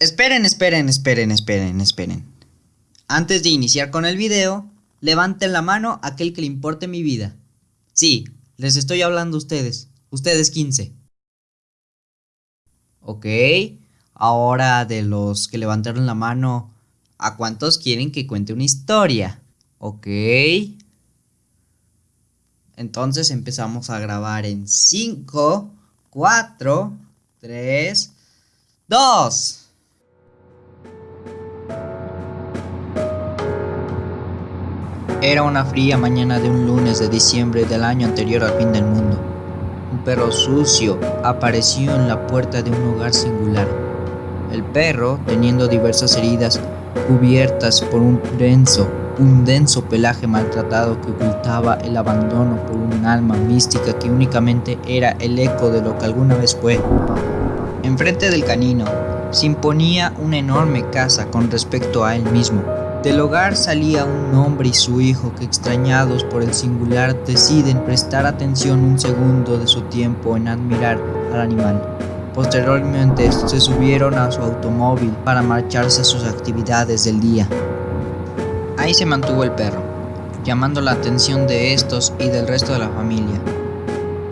Esperen, esperen, esperen, esperen, esperen. Antes de iniciar con el video, levanten la mano aquel que le importe mi vida. Sí, les estoy hablando a ustedes, ustedes 15. Ok, ahora de los que levantaron la mano, ¿a cuántos quieren que cuente una historia? Ok. Entonces empezamos a grabar en 5, 4, 3, 2. Era una fría mañana de un lunes de diciembre del año anterior al fin del mundo. Un perro sucio apareció en la puerta de un hogar singular. El perro, teniendo diversas heridas cubiertas por un denso, un denso pelaje maltratado que ocultaba el abandono por un alma mística que únicamente era el eco de lo que alguna vez fue. Enfrente del canino se imponía una enorme casa con respecto a él mismo, del hogar salía un hombre y su hijo que extrañados por el singular deciden prestar atención un segundo de su tiempo en admirar al animal. Posteriormente se subieron a su automóvil para marcharse a sus actividades del día. Ahí se mantuvo el perro, llamando la atención de estos y del resto de la familia.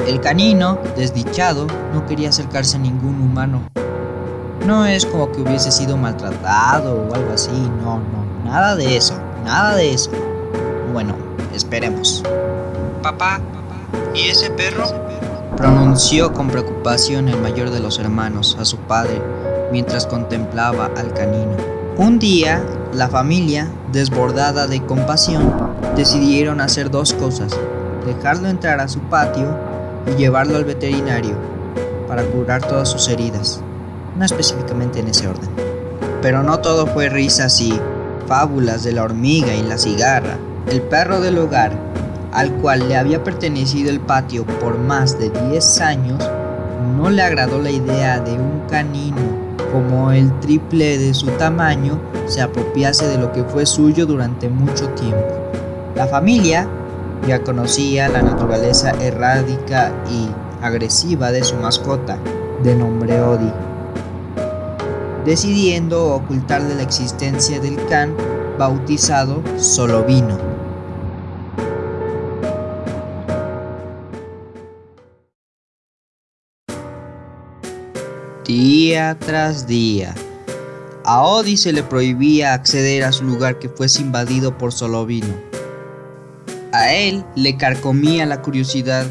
El canino, desdichado, no quería acercarse a ningún humano. No es como que hubiese sido maltratado o algo así, no, no, Nada de eso, nada de eso. Bueno, esperemos. Papá, ¿y ese perro? Pronunció con preocupación el mayor de los hermanos a su padre mientras contemplaba al canino. Un día, la familia, desbordada de compasión, decidieron hacer dos cosas. Dejarlo entrar a su patio y llevarlo al veterinario para curar todas sus heridas. No específicamente en ese orden. Pero no todo fue risas y fábulas de la hormiga y la cigarra, el perro del hogar, al cual le había pertenecido el patio por más de 10 años, no le agradó la idea de un canino como el triple de su tamaño se apropiase de lo que fue suyo durante mucho tiempo. La familia ya conocía la naturaleza errática y agresiva de su mascota, de nombre Odi decidiendo ocultarle la existencia del can bautizado Solovino. Día tras día, a Odi se le prohibía acceder a su lugar que fuese invadido por Solovino. A él le carcomía la curiosidad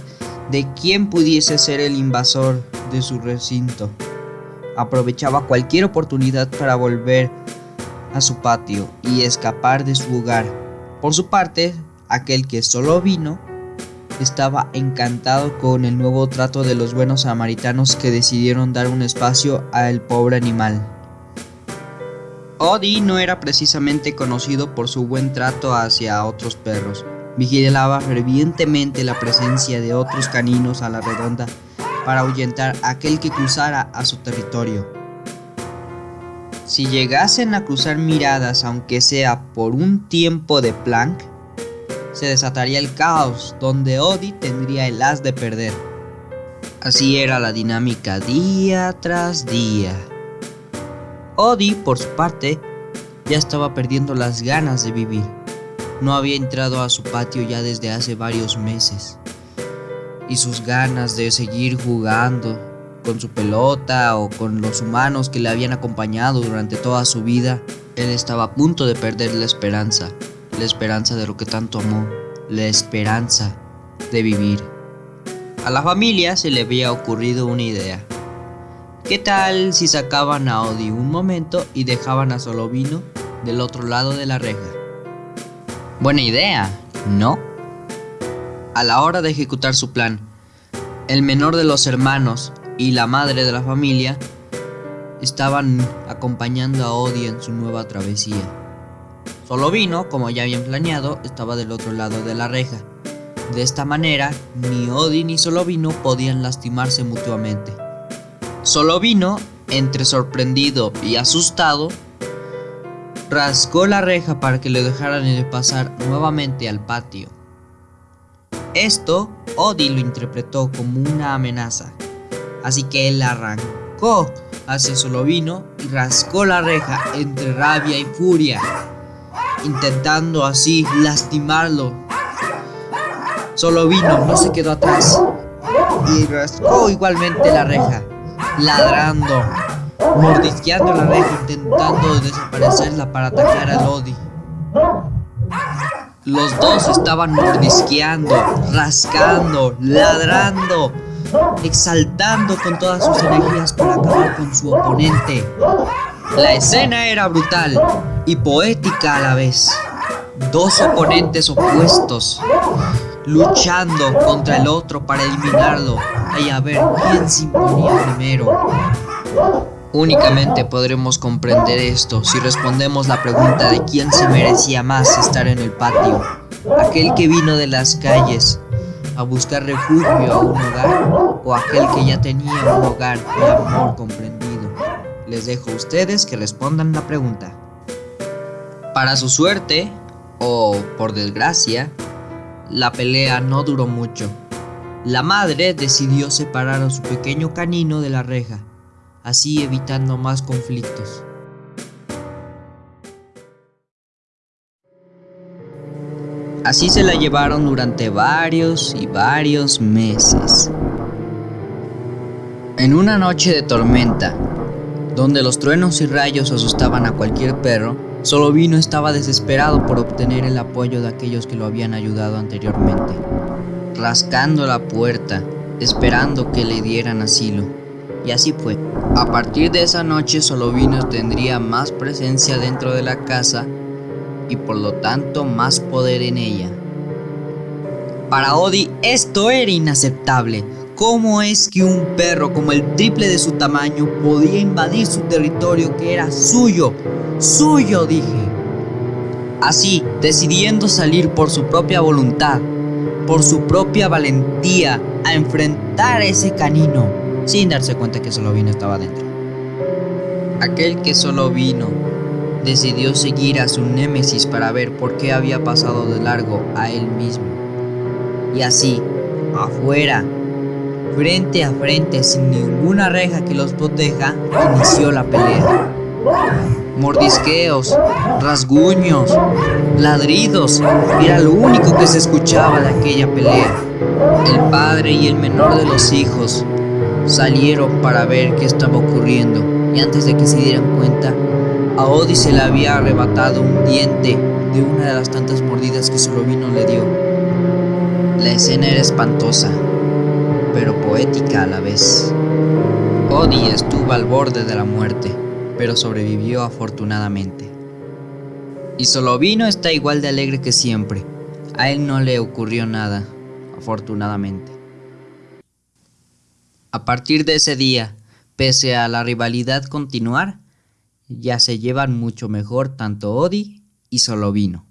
de quién pudiese ser el invasor de su recinto aprovechaba cualquier oportunidad para volver a su patio y escapar de su hogar. Por su parte, aquel que solo vino estaba encantado con el nuevo trato de los buenos samaritanos que decidieron dar un espacio al pobre animal. Odi no era precisamente conocido por su buen trato hacia otros perros. Vigilaba fervientemente la presencia de otros caninos a la redonda para ahuyentar a aquel que cruzara a su territorio. Si llegasen a cruzar miradas aunque sea por un tiempo de plank, se desataría el caos donde Odi tendría el as de perder. Así era la dinámica día tras día. Odi, por su parte, ya estaba perdiendo las ganas de vivir. No había entrado a su patio ya desde hace varios meses y sus ganas de seguir jugando con su pelota o con los humanos que le habían acompañado durante toda su vida, él estaba a punto de perder la esperanza, la esperanza de lo que tanto amó, la esperanza de vivir. A la familia se le había ocurrido una idea. ¿Qué tal si sacaban a Odi un momento y dejaban a Solovino del otro lado de la reja? Buena idea, ¿no? A la hora de ejecutar su plan, el menor de los hermanos y la madre de la familia estaban acompañando a Odi en su nueva travesía. Solovino, como ya habían planeado, estaba del otro lado de la reja. De esta manera, ni Odi ni Solovino podían lastimarse mutuamente. Solovino, entre sorprendido y asustado, rasgó la reja para que le dejaran pasar nuevamente al patio. Esto, Odi lo interpretó como una amenaza, así que él arrancó hacia Solovino y rascó la reja entre rabia y furia, intentando así lastimarlo. Solovino no se quedó atrás y rascó igualmente la reja, ladrando, mordisqueando la reja, intentando desaparecerla para atacar a Lodi. Los dos estaban mordisqueando, rascando, ladrando, exaltando con todas sus energías para acabar con su oponente. La escena era brutal y poética a la vez. Dos oponentes opuestos luchando contra el otro para eliminarlo y a ver quién se imponía primero. Únicamente podremos comprender esto si respondemos la pregunta de quién se merecía más estar en el patio. Aquel que vino de las calles a buscar refugio a un hogar o aquel que ya tenía un hogar de amor comprendido. Les dejo a ustedes que respondan la pregunta. Para su suerte, o por desgracia, la pelea no duró mucho. La madre decidió separar a su pequeño canino de la reja así evitando más conflictos. Así se la llevaron durante varios y varios meses. En una noche de tormenta, donde los truenos y rayos asustaban a cualquier perro, Solovino estaba desesperado por obtener el apoyo de aquellos que lo habían ayudado anteriormente, rascando la puerta, esperando que le dieran asilo. Y así fue. A partir de esa noche Solovino tendría más presencia dentro de la casa y por lo tanto más poder en ella. Para Odi esto era inaceptable. ¿Cómo es que un perro como el triple de su tamaño podía invadir su territorio que era suyo? Suyo, dije. Así, decidiendo salir por su propia voluntad, por su propia valentía, a enfrentar ese canino, sin darse cuenta que solo vino estaba dentro. Aquel que solo vino decidió seguir a su némesis para ver por qué había pasado de largo a él mismo. Y así, afuera, frente a frente, sin ninguna reja que los proteja, inició la pelea. Mordisqueos, rasguños, ladridos, era lo único que se escuchaba de aquella pelea. El padre y el menor de los hijos salieron para ver qué estaba ocurriendo y antes de que se dieran cuenta, a Odi se le había arrebatado un diente de una de las tantas mordidas que Solovino le dio. La escena era espantosa, pero poética a la vez. Odi estuvo al borde de la muerte, pero sobrevivió afortunadamente. Y Solovino está igual de alegre que siempre. A él no le ocurrió nada, afortunadamente. A partir de ese día, pese a la rivalidad continuar, ya se llevan mucho mejor tanto Odi y Solovino.